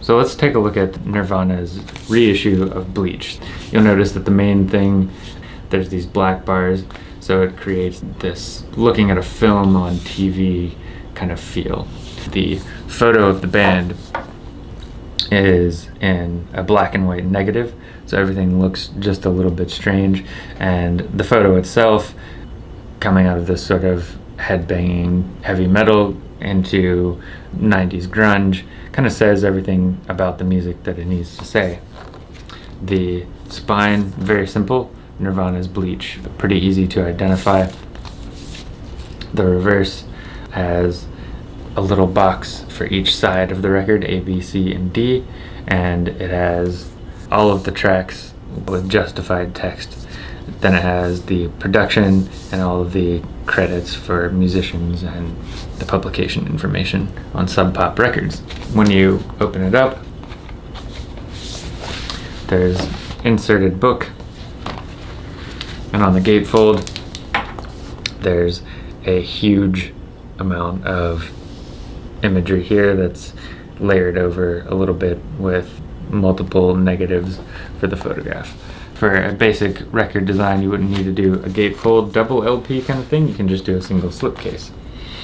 So let's take a look at Nirvana's reissue of Bleach. You'll notice that the main thing, there's these black bars, so it creates this looking at a film on TV kind of feel. The photo of the band is in a black and white negative, so everything looks just a little bit strange, and the photo itself coming out of this sort of headbanging heavy metal into 90s grunge kind of says everything about the music that it needs to say. The spine, very simple, Nirvana's Bleach, pretty easy to identify. The reverse has a little box for each side of the record, A, B, C, and D, and it has all of the tracks with justified text. Then it has the production and all of the credits for musicians and the publication information on Sub Pop Records. When you open it up, there's inserted book, and on the gatefold, there's a huge amount of imagery here that's layered over a little bit with multiple negatives for the photograph. For a basic record design, you wouldn't need to do a gatefold double LP kind of thing. You can just do a single slipcase.